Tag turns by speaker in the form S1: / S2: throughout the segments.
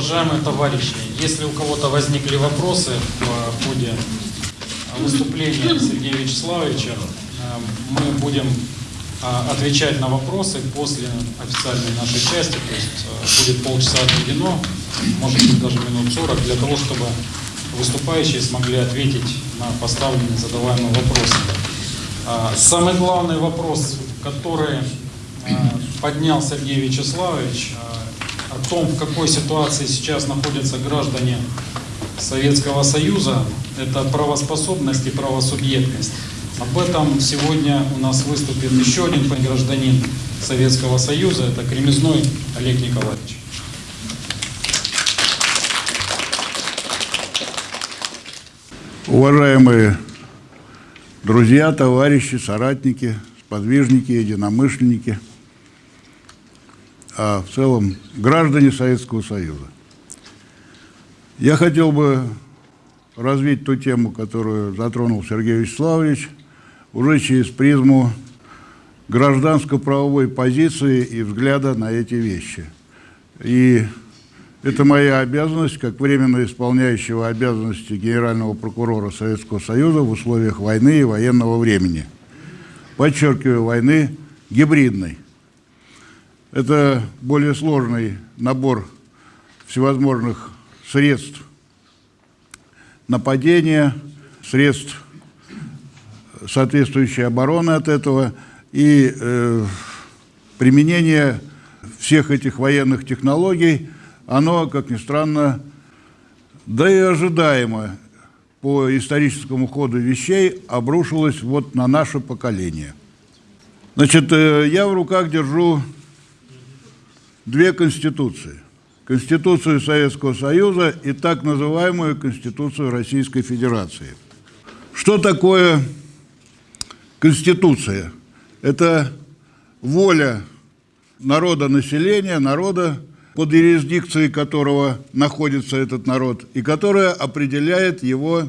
S1: Уважаемые товарищи, если у кого-то возникли вопросы в ходе выступления Сергея Вячеславовича, э, мы будем э, отвечать на вопросы после официальной нашей части, то есть э, будет полчаса отведено, может быть даже минут 40, для того, чтобы выступающие смогли ответить на поставленные задаваемые вопросы. Самый главный вопрос, который поднял Сергей Вячеславович, о том, в какой ситуации сейчас находятся граждане Советского Союза, это правоспособность и правосубъектность. Об этом сегодня у нас выступит еще один гражданин Советского Союза, это Кремезной Олег Николаевич.
S2: Уважаемые друзья, товарищи, соратники, сподвижники, единомышленники, а в целом граждане Советского Союза. Я хотел бы развить ту тему, которую затронул Сергей Вячеславович, уже через призму гражданско-правовой позиции и взгляда на эти вещи. И это моя обязанность, как временно исполняющего обязанности генерального прокурора Советского Союза в условиях войны и военного времени. Подчеркиваю, войны гибридной. Это более сложный набор всевозможных средств нападения, средств соответствующей обороны от этого и э, применение всех этих военных технологий, оно, как ни странно, да и ожидаемо по историческому ходу вещей обрушилось вот на наше поколение. Значит, э, я в руках держу две конституции – Конституцию Советского Союза и так называемую Конституцию Российской Федерации. Что такое Конституция? Это воля народа населения, народа, под юрисдикцией которого находится этот народ, и которая определяет его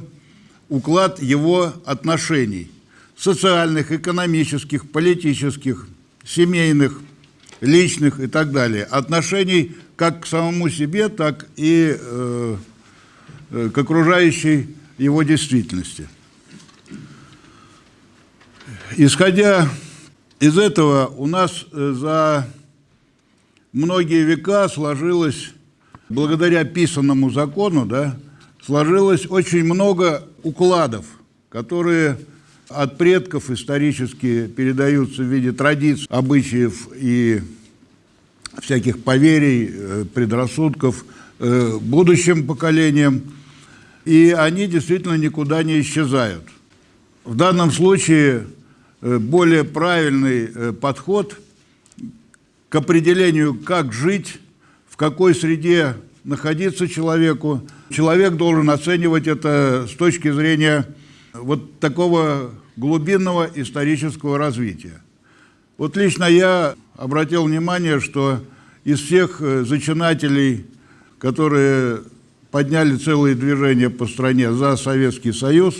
S2: уклад его отношений социальных, экономических, политических, семейных, личных и так далее, отношений как к самому себе, так и э, к окружающей его действительности. Исходя из этого, у нас э, за многие века сложилось, благодаря писанному закону, да, сложилось очень много укладов, которые от предков исторически передаются в виде традиций, обычаев и всяких поверий, э, предрассудков э, будущим поколениям, и они действительно никуда не исчезают. В данном случае э, более правильный подход к определению, как жить, в какой среде находиться человеку. Человек должен оценивать это с точки зрения вот такого глубинного исторического развития. Вот лично я обратил внимание, что из всех э, зачинателей, которые подняли целые движения по стране за Советский Союз,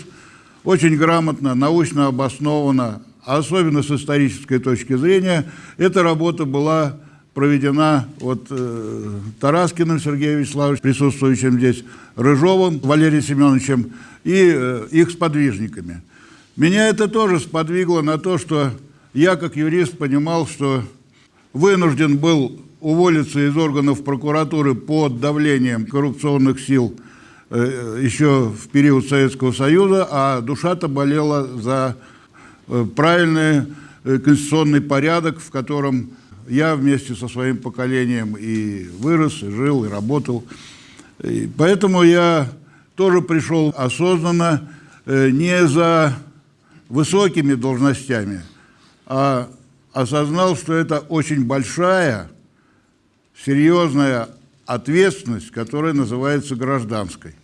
S2: очень грамотно, научно обоснованно, а особенно с исторической точки зрения, эта работа была проведена вот э, Тараскиным Сергеем Вячеславовичем, присутствующим здесь, Рыжовым Валерием Семеновичем и э, их сподвижниками. Меня это тоже сподвигло на то, что я, как юрист, понимал, что вынужден был уволиться из органов прокуратуры под давлением коррупционных сил э, еще в период Советского Союза, а душа-то болела за э, правильный э, конституционный порядок, в котором я вместе со своим поколением и вырос, и жил, и работал. И поэтому я тоже пришел осознанно не за высокими должностями, а осознал, что это очень большая, серьезная ответственность, которая называется гражданской.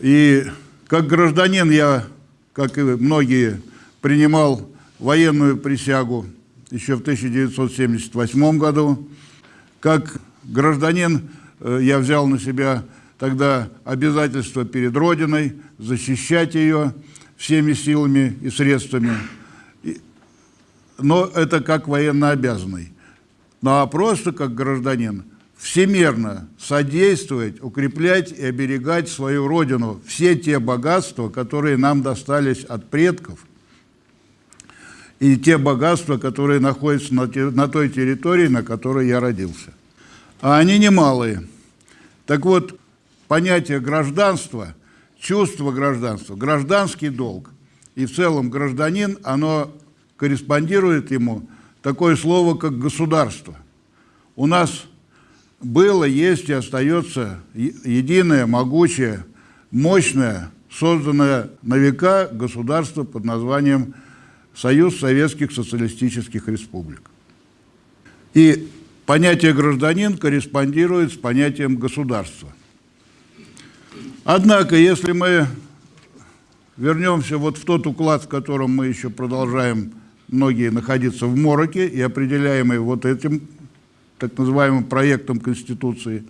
S2: И как гражданин я, как и многие, принимал военную присягу еще в 1978 году. Как гражданин э, я взял на себя тогда обязательство перед Родиной защищать ее всеми силами и средствами но это как военнообязанный. Ну а просто как гражданин всемерно содействовать, укреплять и оберегать свою родину, все те богатства, которые нам достались от предков, и те богатства, которые находятся на, на той территории, на которой я родился. А они немалые. Так вот, понятие гражданства, чувство гражданства, гражданский долг и в целом гражданин, оно корреспондирует ему такое слово, как государство. У нас было, есть и остается единое, могучее, мощное, созданное на века государство под названием Союз Советских Социалистических Республик. И понятие гражданин корреспондирует с понятием государства. Однако, если мы вернемся вот в тот уклад, в котором мы еще продолжаем многие находиться в мороке и определяемый вот этим так называемым проектом Конституции,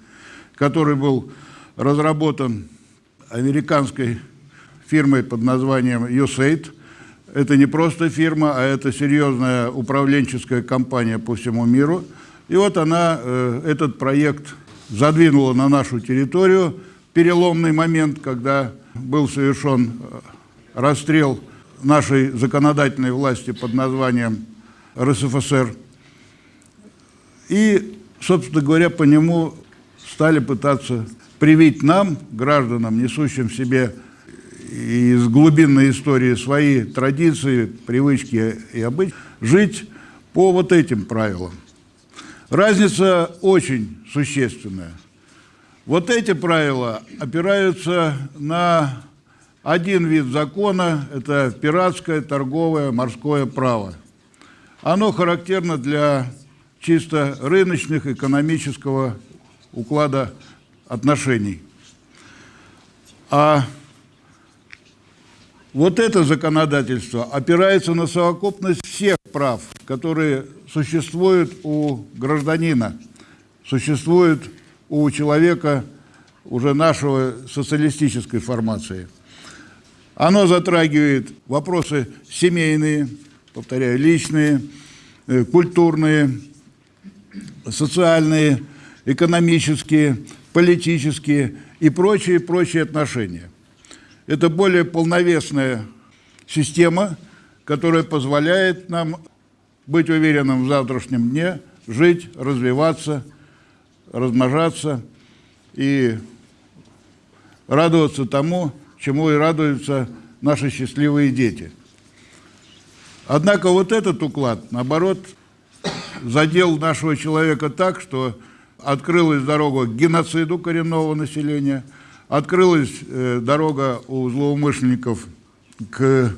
S2: который был разработан американской фирмой под названием USAID. Это не просто фирма, а это серьезная управленческая компания по всему миру. И вот она э, этот проект задвинула на нашу территорию. Переломный момент, когда был совершен э, расстрел нашей законодательной власти под названием РСФСР – и, собственно говоря, по нему стали пытаться привить нам, гражданам, несущим в себе из глубинной истории свои традиции, привычки и обычаи, жить по вот этим правилам. Разница очень существенная. Вот эти правила опираются на один вид закона, это пиратское, торговое, морское право. Оно характерно для чисто рыночных, экономического уклада отношений. А вот это законодательство опирается на совокупность всех прав, которые существуют у гражданина, существуют у человека уже нашего социалистической формации. Оно затрагивает вопросы семейные, повторяю, личные, э, культурные, социальные, экономические, политические и прочие-прочие отношения. Это более полновесная система, которая позволяет нам быть уверенным в завтрашнем дне, жить, развиваться, размножаться и радоваться тому, чему и радуются наши счастливые дети. Однако вот этот уклад, наоборот, задел нашего человека так, что открылась дорога к геноциду коренного населения, открылась э, дорога у злоумышленников к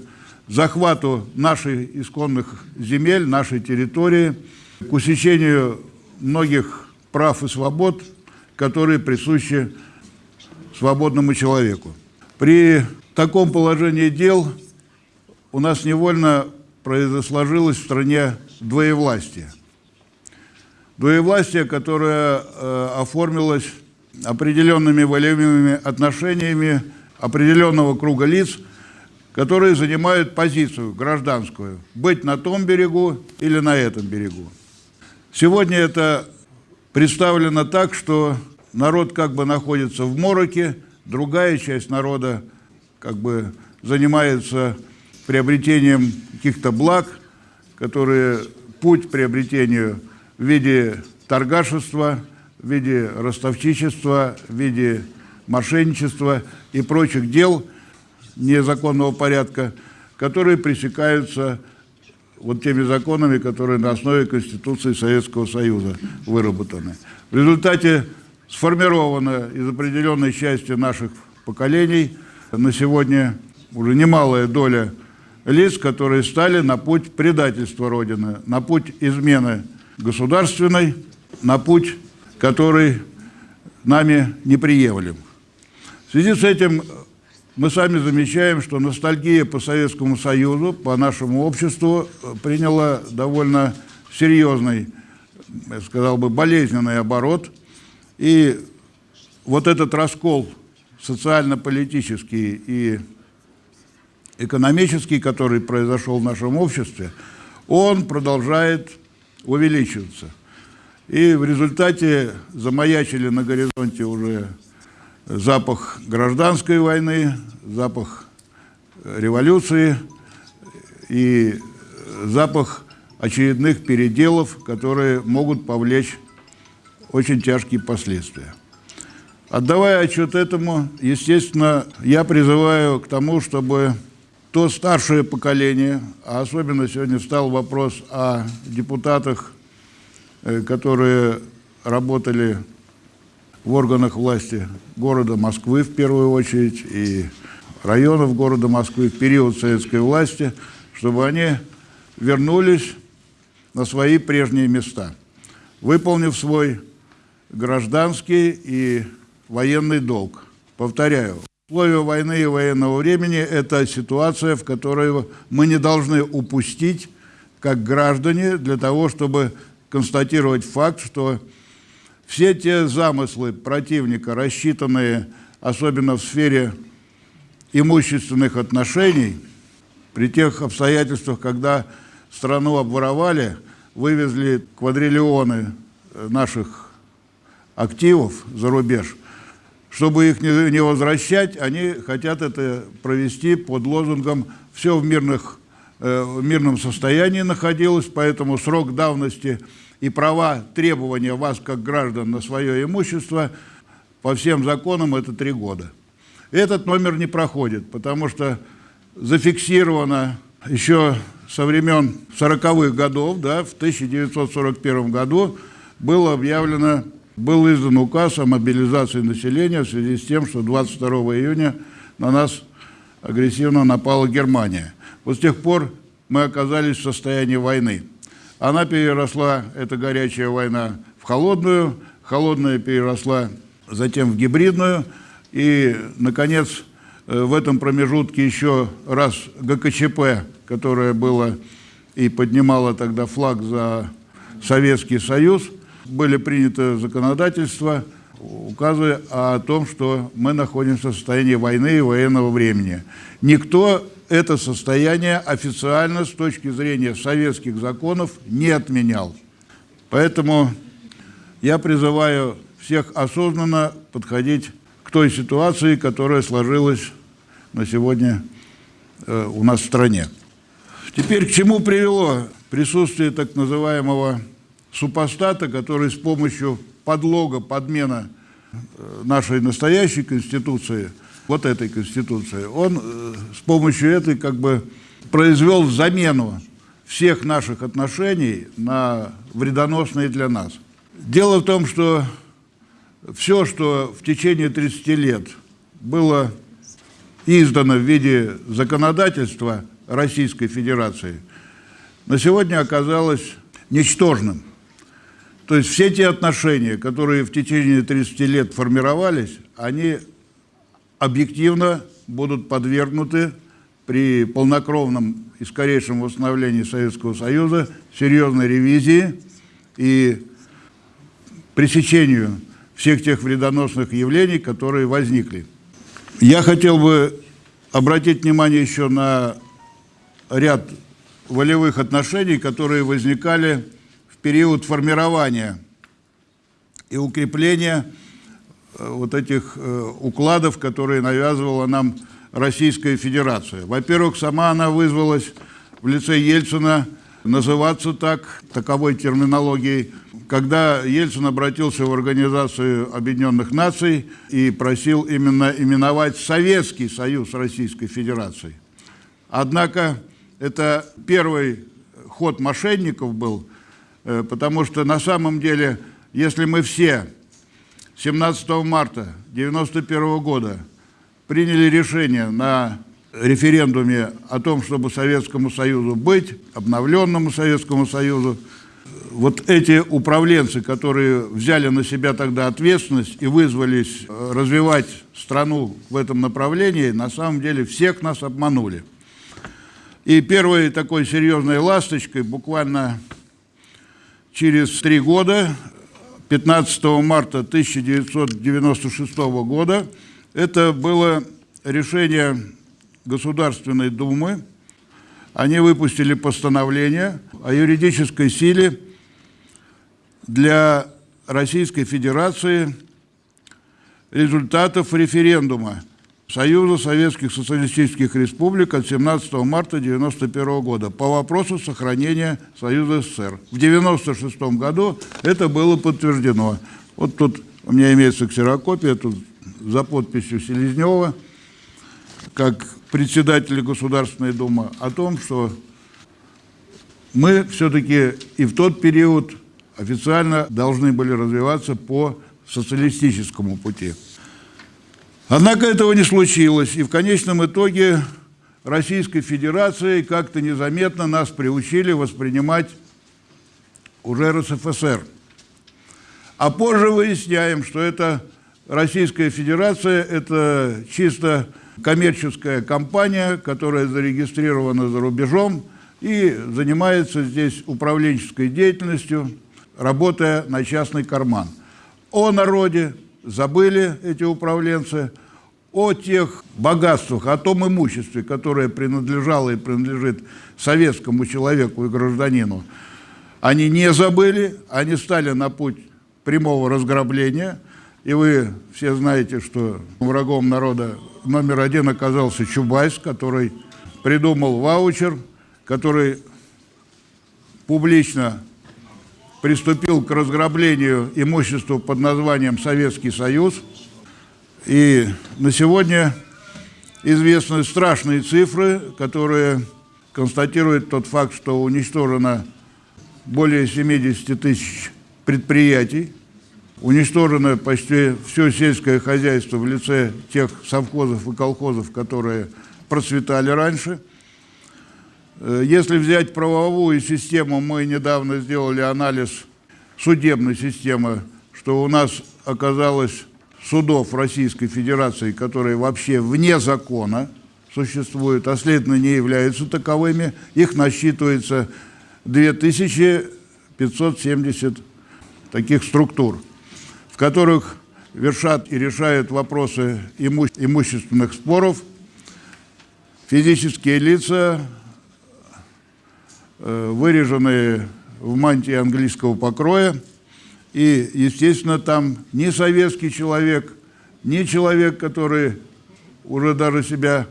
S2: захвату наших исконных земель, нашей территории, к усечению многих прав и свобод, которые присущи свободному человеку. При таком положении дел у нас невольно произошло в стране двоевластие – Двоевластие, которое э, оформилось определенными волевыми отношениями определенного круга лиц, которые занимают позицию гражданскую, быть на том берегу или на этом берегу. Сегодня это представлено так, что народ как бы находится в мороке, другая часть народа как бы занимается приобретением каких-то благ, которые путь к приобретению – в виде торгашества, в виде ростовчичества, в виде мошенничества и прочих дел незаконного порядка, которые пресекаются вот теми законами, которые на основе Конституции Советского Союза выработаны. В результате сформирована из определенной части наших поколений на сегодня уже немалая доля лиц, которые стали на путь предательства Родины, на путь измены государственной на путь, который нами неприемлем. В связи с этим мы сами замечаем, что ностальгия по Советскому Союзу, по нашему обществу приняла довольно серьезный, я сказал бы, болезненный оборот. И вот этот раскол социально-политический и экономический, который произошел в нашем обществе, он продолжает увеличиваться. И в результате замаячили на горизонте уже запах гражданской войны, запах революции и запах очередных переделов, которые могут повлечь очень тяжкие последствия. Отдавая отчет этому, естественно, я призываю к тому, чтобы то старшее поколение, а особенно сегодня стал вопрос о депутатах, э, которые работали в органах власти города Москвы в первую очередь и районов города Москвы в период советской власти, чтобы они вернулись на свои прежние места, выполнив свой гражданский и военный долг. Повторяю, условия войны и военного времени – это ситуация, в которой мы не должны упустить, как граждане, для того, чтобы констатировать факт, что все те замыслы противника, рассчитанные особенно в сфере имущественных отношений, при тех обстоятельствах, когда страну обворовали, вывезли квадриллионы наших активов за рубеж, чтобы их не возвращать, они хотят это провести под лозунгом «все в, мирных, э, в мирном состоянии находилось, поэтому срок давности – и права требования вас, как граждан, на свое имущество по всем законам это три года. Этот номер не проходит, потому что зафиксировано еще со времен 40-х годов, да, в 1941 году было объявлено, был издан указ о мобилизации населения в связи с тем, что 22 июня на нас агрессивно напала Германия. Вот с тех пор мы оказались в состоянии войны. Она переросла, эта горячая война, в холодную, холодная переросла затем в гибридную, и, наконец, э, в этом промежутке еще раз ГКЧП, которое было и поднимало тогда флаг за Советский Союз, были приняты законодательства, указы о том, что мы находимся в состоянии войны и военного времени. Никто это состояние официально с точки зрения советских законов не отменял. Поэтому я призываю всех осознанно подходить к той ситуации, которая сложилась на сегодня э, у нас в стране. Теперь к чему привело присутствие так называемого супостата, который с помощью подлога, подмена э, нашей настоящей Конституции – вот этой Конституции, он э, с помощью этой как бы произвел замену всех наших отношений на вредоносные для нас. Дело в том, что все, что в течение 30 лет было издано в виде законодательства Российской Федерации, на сегодня оказалось ничтожным. То есть все те отношения, которые в течение 30 лет формировались, они объективно будут подвергнуты при полнокровном и скорейшем восстановлении Советского Союза серьезной ревизии и пресечению всех тех вредоносных явлений, которые возникли. Я хотел бы обратить внимание еще на ряд волевых отношений, которые возникали в период формирования и укрепления вот этих э, укладов, которые навязывала нам Российская Федерация. Во-первых, сама она вызвалась в лице Ельцина называться так, таковой терминологией, когда Ельцин обратился в Организацию Объединенных Наций и просил именно именовать Советский Союз Российской Федерации. Однако это первый ход мошенников был, э, потому что на самом деле, если мы все 17 марта 1991 года приняли решение на референдуме о том, чтобы Советскому Союзу быть, обновленному Советскому Союзу, вот эти управленцы, которые взяли на себя тогда ответственность и вызвались э, развивать страну в этом направлении, на самом деле всех нас обманули. И первой такой серьезной ласточкой буквально через три года 15 марта 1996 года. Это было решение Государственной Думы. Они выпустили постановление о юридической силе для Российской Федерации результатов референдума Союза Советских Социалистических Республик от 17 марта 1991 года по вопросу сохранения Союза СССР. В 1996 году это было подтверждено. Вот тут у меня имеется ксерокопия, тут за подписью Селезнева, как председателя Государственной Думы, о том, что мы все-таки и в тот период официально должны были развиваться по социалистическому пути. Однако этого не случилось, и в конечном итоге Российской Федерации как-то незаметно нас приучили воспринимать уже РСФСР. А позже выясняем, что это Российская Федерация – это чисто коммерческая компания, которая зарегистрирована за рубежом и занимается здесь управленческой деятельностью, работая на частный карман. О народе забыли эти управленцы, о тех богатствах, о том имуществе, которое принадлежало и принадлежит советскому человеку и гражданину, они не забыли, они стали на путь прямого разграбления. И вы все знаете, что врагом народа номер один оказался Чубайс, который придумал ваучер, который публично приступил к разграблению имущества под названием Советский Союз. И на сегодня известны страшные цифры, которые констатируют тот факт, что уничтожено более 70 тысяч предприятий, уничтожено почти все сельское хозяйство в лице тех совхозов и колхозов, которые процветали раньше – если взять правовую систему, мы недавно сделали анализ судебной системы, что у нас оказалось судов Российской Федерации, которые вообще вне закона существуют, а следовательно не являются таковыми. Их насчитывается 2570 таких структур, в которых вершат и решают вопросы имущественных споров физические лица, Э, выреженные в мантии английского покроя. И, естественно, там ни советский человек, ни человек, который уже даже себя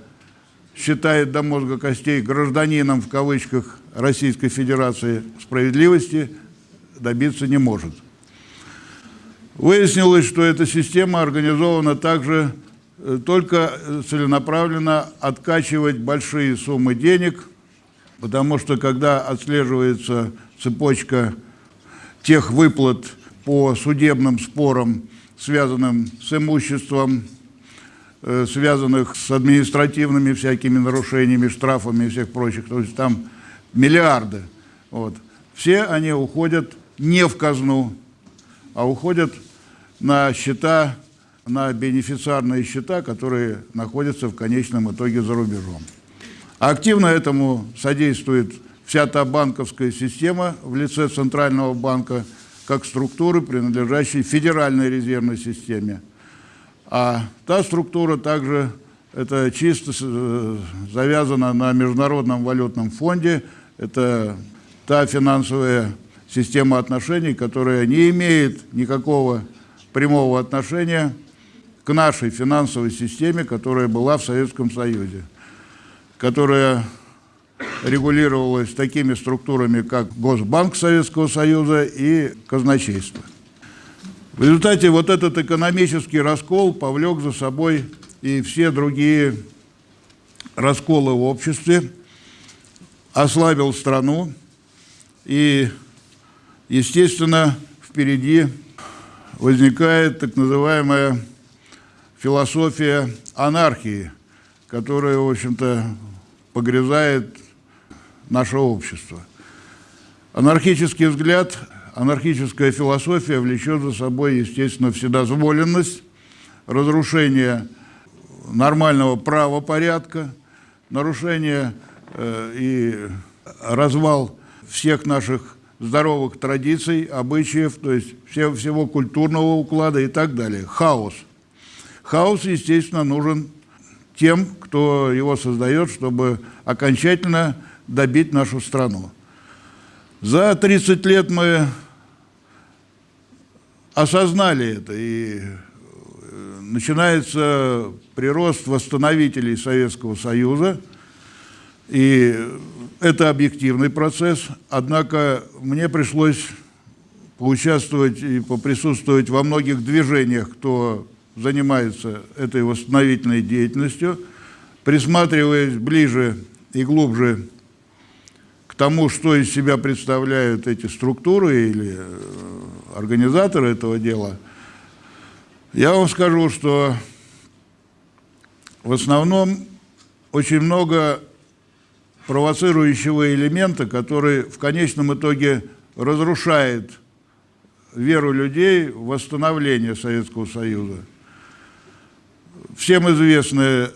S2: считает до мозга костей гражданином, в кавычках, Российской Федерации справедливости добиться не может. Выяснилось, что эта система организована также э, только целенаправленно откачивать большие суммы денег – Потому что когда отслеживается цепочка тех выплат по судебным спорам, связанным с имуществом, э, связанных с административными всякими нарушениями, штрафами и всех прочих, то есть там миллиарды. Вот. Все они уходят не в казну, а уходят на счета, на бенефициарные счета, которые находятся в конечном итоге за рубежом. Активно этому содействует вся та банковская система в лице Центрального банка, как структуры, принадлежащей Федеральной резервной системе. А та структура также это чисто э, завязана на Международном валютном фонде. Это та финансовая система отношений, которая не имеет никакого прямого отношения к нашей финансовой системе, которая была в Советском Союзе которая регулировалась такими структурами, как Госбанк Советского Союза и казначейство. В результате вот этот экономический раскол повлек за собой и все другие расколы в обществе, ослабил страну, и, естественно, впереди возникает так называемая философия анархии, которая, в общем-то, погрязает наше общество. Анархический взгляд, анархическая философия влечет за собой, естественно, вседозволенность, разрушение нормального правопорядка, нарушение э, и развал всех наших здоровых традиций, обычаев, то есть все, всего культурного уклада и так далее. Хаос. Хаос, естественно, нужен тем, кто его создает, чтобы окончательно добить нашу страну. За 30 лет мы осознали это, и э, начинается прирост восстановителей Советского Союза, и это объективный процесс, однако мне пришлось поучаствовать и поприсутствовать во многих движениях, кто занимается этой восстановительной деятельностью, присматриваясь ближе и глубже к тому, что из себя представляют эти структуры или э, организаторы этого дела, я вам скажу, что в основном очень много провоцирующего элемента, который в конечном итоге разрушает веру людей в восстановление Советского Союза. Всем известный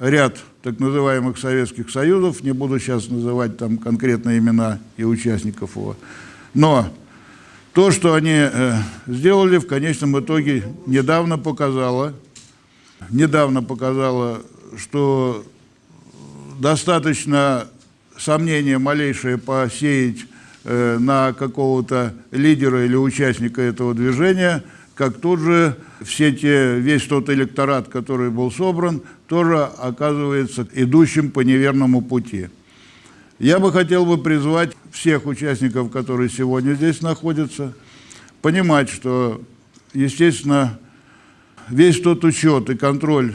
S2: ряд так называемых Советских Союзов, не буду сейчас называть там конкретные имена и участников его, но то, что они э, сделали, в конечном итоге недавно показало, недавно показало, что достаточно сомнения малейшее посеять э, на какого-то лидера или участника этого движения, как тут же все те, весь тот электорат, который был собран, тоже оказывается идущим по неверному пути. Я бы хотел бы призвать всех участников, которые сегодня здесь находятся, понимать, что, естественно, весь тот учет и контроль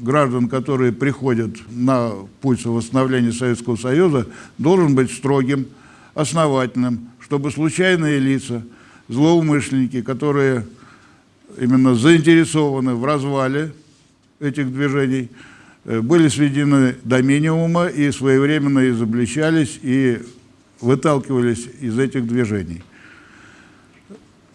S2: граждан, которые приходят на путь восстановления Советского Союза, должен быть строгим, основательным, чтобы случайные лица, злоумышленники, которые именно заинтересованы в развале этих движений, э, были сведены до минимума и своевременно изобличались и выталкивались из этих движений.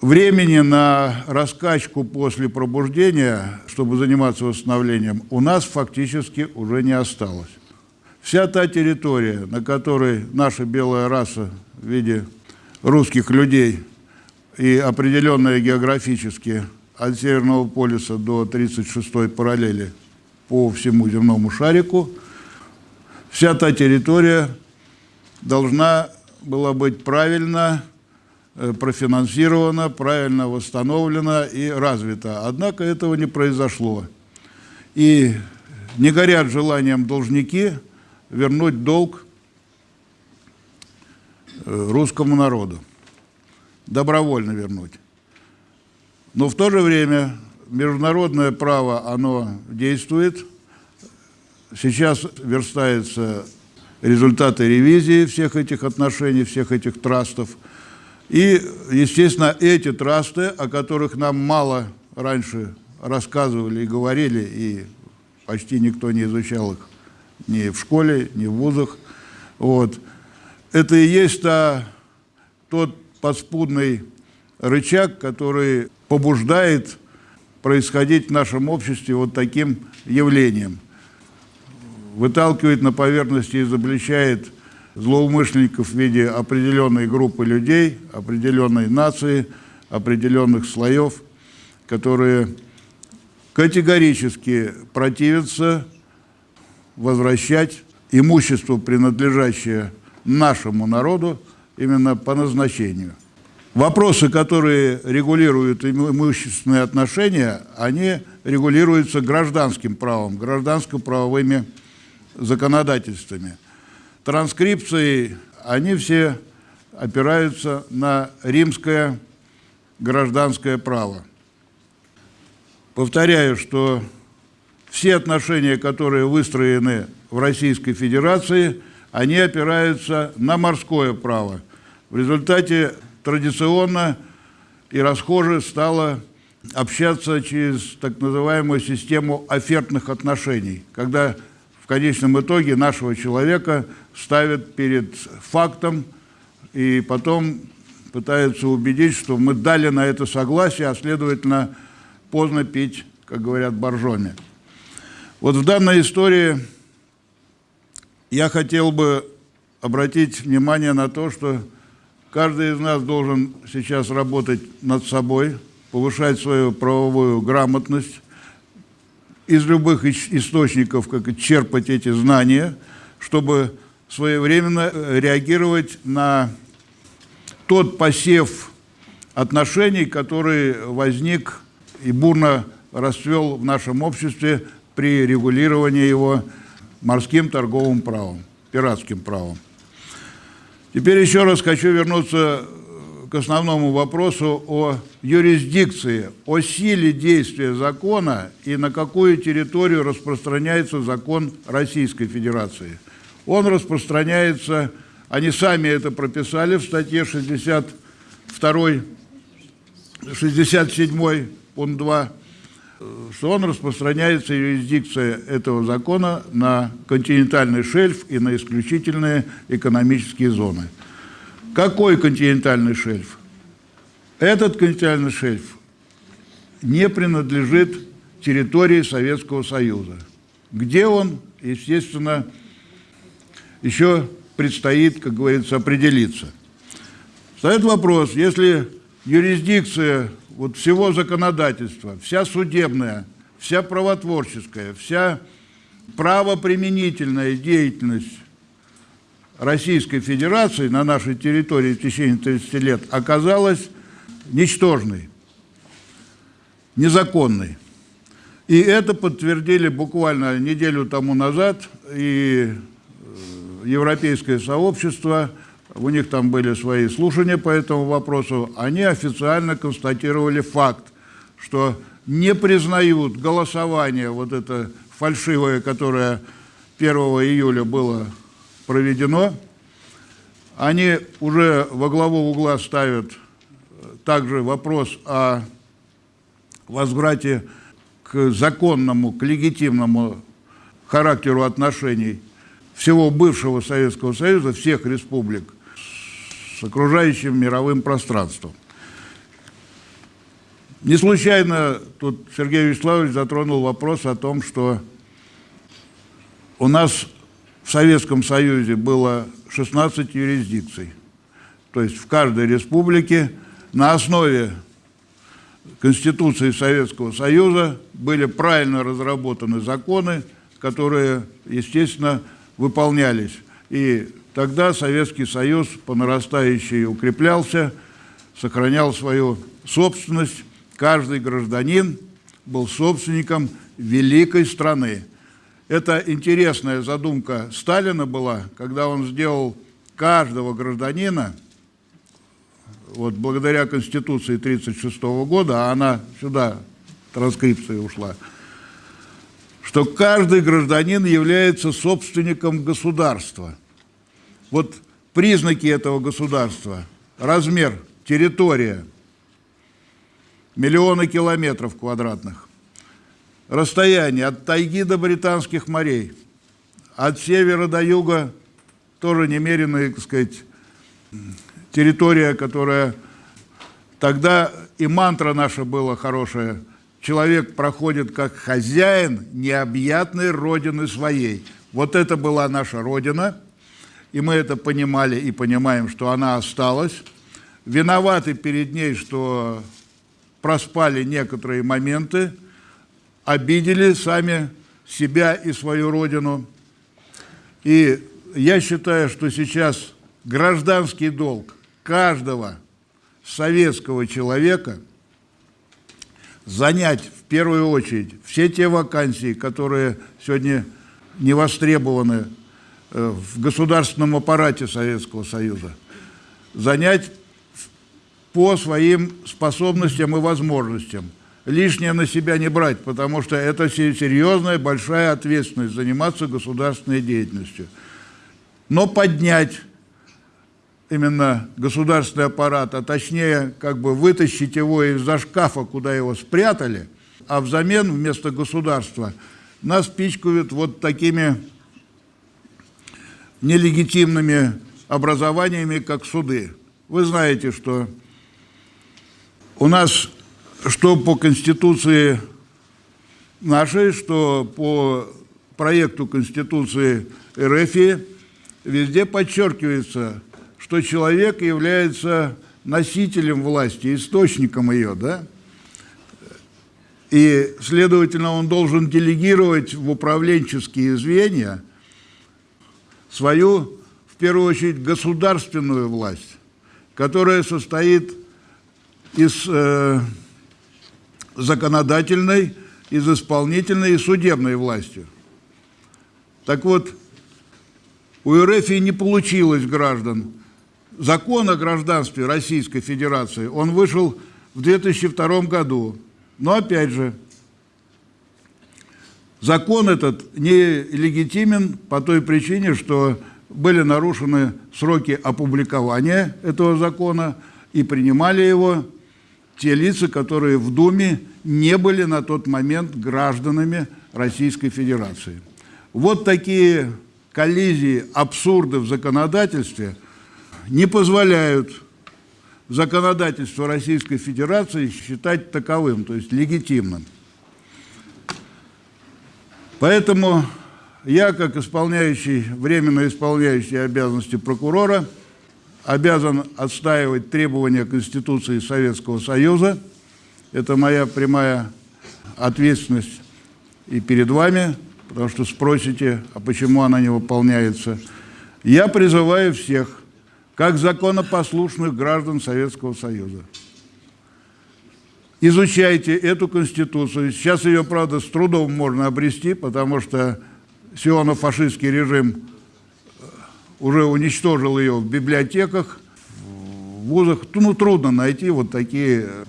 S2: Времени на раскачку после пробуждения, чтобы заниматься восстановлением, у нас фактически уже не осталось. Вся та территория, на которой наша белая раса в виде русских людей и определенная географически от Северного полюса до 36-й параллели по всему земному шарику, вся та территория должна была быть правильно Э, профинансировано, правильно восстановлено и развито. Однако этого не произошло. И не горят желанием должники вернуть долг э, русскому народу, добровольно вернуть. Но в то же время международное право, оно действует. Сейчас верстаются результаты ревизии всех этих отношений, всех этих трастов – и, естественно, эти трасты, о которых нам мало раньше рассказывали и говорили, и почти никто не изучал их ни в школе, ни в вузах, вот, это и есть та, тот подспудный рычаг, который побуждает происходить в нашем обществе вот таким явлением. Выталкивает на поверхность и изобличает злоумышленников в виде определенной группы людей, определенной нации, определенных слоев, которые категорически противятся возвращать имущество, принадлежащее нашему народу, именно по назначению. Вопросы, которые регулируют имущественные отношения, они регулируются гражданским правом, гражданско-правовыми законодательствами – транскрипции, они все опираются на римское гражданское право. Повторяю, что все отношения, которые выстроены в Российской Федерации, они опираются на морское право. В результате традиционно и расхоже стало общаться через так называемую систему офертных отношений, когда конечном итоге нашего человека ставят перед фактом и потом пытаются убедить, что мы дали на это согласие, а следовательно поздно пить, как говорят, боржоми. Вот в данной истории я хотел бы обратить внимание на то, что каждый из нас должен сейчас работать над собой, повышать свою правовую грамотность, из любых источников как черпать эти знания, чтобы своевременно э, реагировать на тот посев отношений, который возник и бурно расцвел в нашем обществе при регулировании его морским торговым правом, пиратским правом. Теперь еще раз хочу вернуться к основному вопросу о юрисдикции, о силе действия закона и на какую территорию распространяется закон Российской Федерации. Он распространяется, они сами это прописали в статье 62, 67 пункт 2, что он распространяется, юрисдикция этого закона, на континентальный шельф и на исключительные экономические зоны. Какой континентальный шельф? Этот континентальный шельф не принадлежит территории Советского Союза. Где он, естественно, еще предстоит, как говорится, определиться. Встает вопрос, если юрисдикция вот всего законодательства, вся судебная, вся правотворческая, вся правоприменительная деятельность Российской Федерации на нашей территории в течение 30 лет оказалась ничтожной, незаконной. И это подтвердили буквально неделю тому назад и э, Европейское сообщество, у них там были свои слушания по этому вопросу, они официально констатировали факт, что не признают голосование вот это фальшивое, которое 1 июля было проведено. Они уже во главу угла ставят также вопрос о возврате к законному, к легитимному характеру отношений всего бывшего Советского Союза, всех республик с окружающим мировым пространством. Не случайно тут Сергей Вячеславович затронул вопрос о том, что у нас в Советском Союзе было 16 юрисдикций. То есть в каждой республике на основе Конституции Советского Союза были правильно разработаны законы, которые, естественно, выполнялись. И тогда Советский Союз по нарастающей укреплялся, сохранял свою собственность. Каждый гражданин был собственником великой страны. Это интересная задумка Сталина была, когда он сделал каждого гражданина, вот благодаря Конституции 1936 года, а она сюда, транскрипция ушла, что каждый гражданин является собственником государства. Вот признаки этого государства, размер, территория, миллионы километров квадратных, расстояние от тайги до британских морей, от севера до юга тоже немеренная, так сказать, территория, которая тогда и мантра наша была хорошая. Человек проходит как хозяин необъятной родины своей. Вот это была наша родина, и мы это понимали и понимаем, что она осталась. Виноваты перед ней, что проспали некоторые моменты, обидели сами себя и свою родину. И я считаю, что сейчас гражданский долг каждого советского человека занять в первую очередь все те вакансии, которые сегодня не востребованы в государственном аппарате Советского Союза, занять по своим способностям и возможностям – лишнее на себя не брать, потому что это серьезная, большая ответственность заниматься государственной деятельностью. Но поднять именно государственный аппарат, а точнее как бы вытащить его из-за шкафа, куда его спрятали, а взамен вместо государства нас пичкают вот такими нелегитимными образованиями, как суды. Вы знаете, что у нас что по Конституции нашей, что по проекту Конституции РФ везде подчеркивается, что человек является носителем власти, источником ее, да? И, следовательно, он должен делегировать в управленческие звенья свою, в первую очередь, государственную власть, которая состоит из э, законодательной, из исполнительной и судебной властью. Так вот, у РФ не получилось граждан. Закон о гражданстве Российской Федерации, он вышел в 2002 году. Но опять же, закон этот не легитимен по той причине, что были нарушены сроки опубликования этого закона и принимали его те лица, которые в Думе не были на тот момент гражданами Российской Федерации. Вот такие коллизии, абсурды в законодательстве не позволяют законодательство Российской Федерации считать таковым, то есть легитимным. Поэтому я, как исполняющий, временно исполняющий обязанности прокурора, обязан отстаивать требования Конституции Советского Союза. Это моя прямая ответственность и перед вами, потому что спросите, а почему она не выполняется. Я призываю всех, как законопослушных граждан Советского Союза, изучайте эту Конституцию. Сейчас ее, правда, с трудом можно обрести, потому что сионо-фашистский режим э, уже уничтожил ее в библиотеках, в вузах. Ну, трудно найти вот такие э,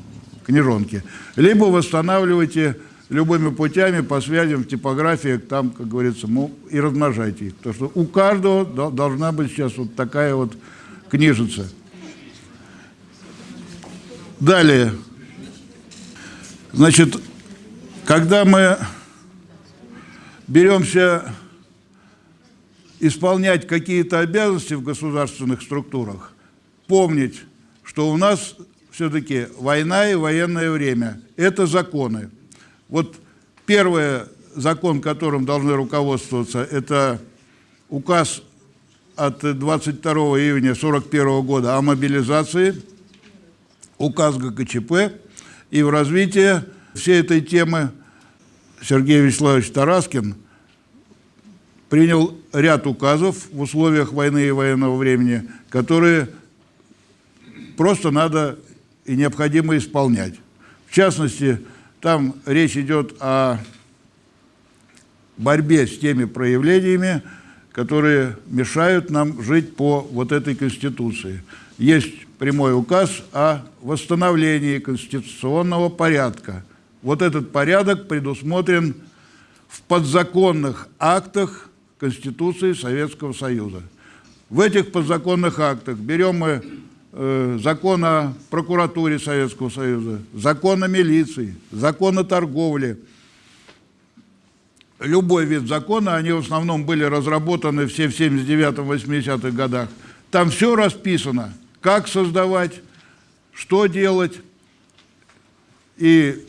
S2: книжонки. Либо восстанавливайте любыми путями по связям в типографиях, там, как говорится, и размножайте их. Потому что у каждого должна быть сейчас вот такая вот книжица. Далее. Значит, когда мы беремся исполнять какие-то обязанности в государственных структурах, помнить, что у нас все-таки война и военное время – это законы. Вот первый закон, которым должны руководствоваться, это указ от 22 июня 1941 года о мобилизации, указ ГКЧП, и в развитии всей этой темы Сергей Вячеславович Тараскин принял ряд указов в условиях войны и военного времени, которые просто надо и необходимо исполнять. В частности, там речь идет о борьбе с теми проявлениями, которые мешают нам жить по вот этой Конституции. Есть прямой указ о восстановлении конституционного порядка. Вот этот порядок предусмотрен в подзаконных актах Конституции Советского Союза. В этих подзаконных актах берем мы э, закон о прокуратуре Советского Союза, закон о милиции, закон о торговле – любой вид закона, они в основном были разработаны все в 79-80-х годах. Там все расписано, как создавать, что делать. И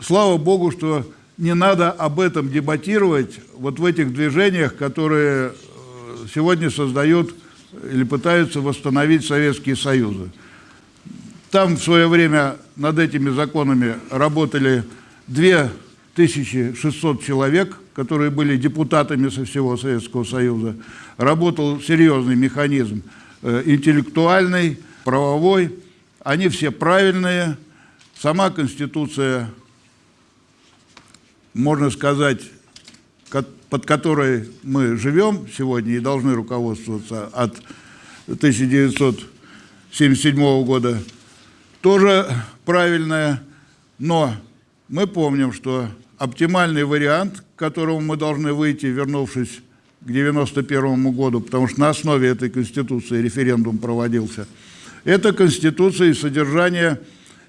S2: слава Богу, что не надо об этом дебатировать вот в этих движениях, которые э, сегодня создают или пытаются восстановить Советские Союзы. Там в свое время над этими законами работали две 1600 человек, которые были депутатами со всего Советского Союза. Работал серьезный механизм э, интеллектуальный, правовой. Они все правильные. Сама Конституция, можно сказать, под которой мы живем сегодня и должны руководствоваться от 1977 года, тоже правильная, но мы помним, что оптимальный вариант, к которому мы должны выйти, вернувшись к 1991 году, потому что на основе этой Конституции референдум проводился, это Конституция и содержание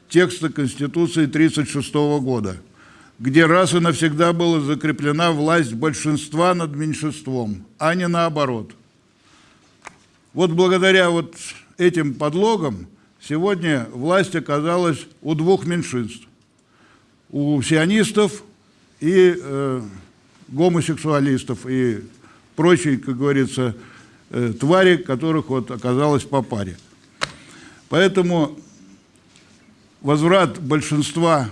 S2: текста Конституции 1936 года, где раз и навсегда была закреплена власть большинства над меньшинством, а не наоборот. Вот благодаря вот этим подлогам сегодня власть оказалась у двух меньшинств. У сионистов и э, гомосексуалистов, и прочие, как говорится, э, твари, которых вот оказалось по паре. Поэтому возврат большинства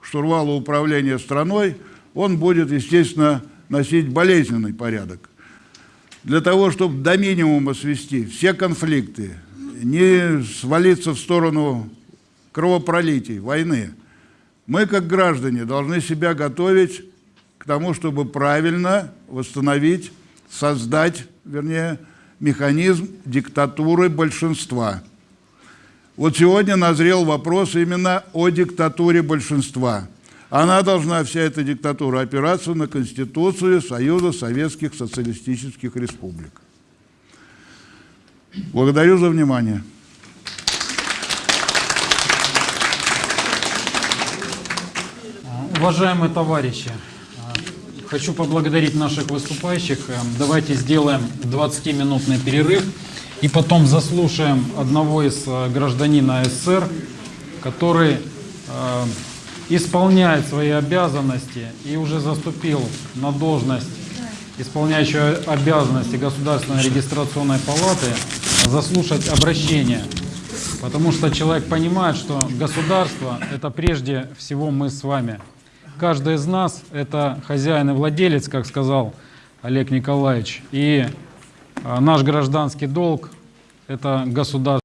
S2: штурвала управления страной, он будет, естественно, носить болезненный порядок. Для того, чтобы до минимума свести все конфликты, не свалиться в сторону кровопролитий, войны. Мы, как граждане, должны себя готовить к тому, чтобы правильно восстановить, создать, вернее, механизм диктатуры большинства. Вот сегодня назрел вопрос именно о диктатуре большинства. Она должна, вся эта диктатура, опираться на Конституцию Союза Советских Социалистических Республик. Благодарю за внимание.
S1: Уважаемые товарищи, хочу поблагодарить наших выступающих. Э, Давайте сделаем 20-минутный перерыв и потом заслушаем одного из э, гражданина СССР, который э, исполняет свои обязанности и уже заступил на должность исполняющего обязанности Государственной регистрационной палаты, заслушать обращение. Потому что человек понимает, что государство – это прежде всего мы с вами. Каждый из нас – это хозяин и владелец, как сказал Олег Николаевич. И а, наш гражданский долг – это государство.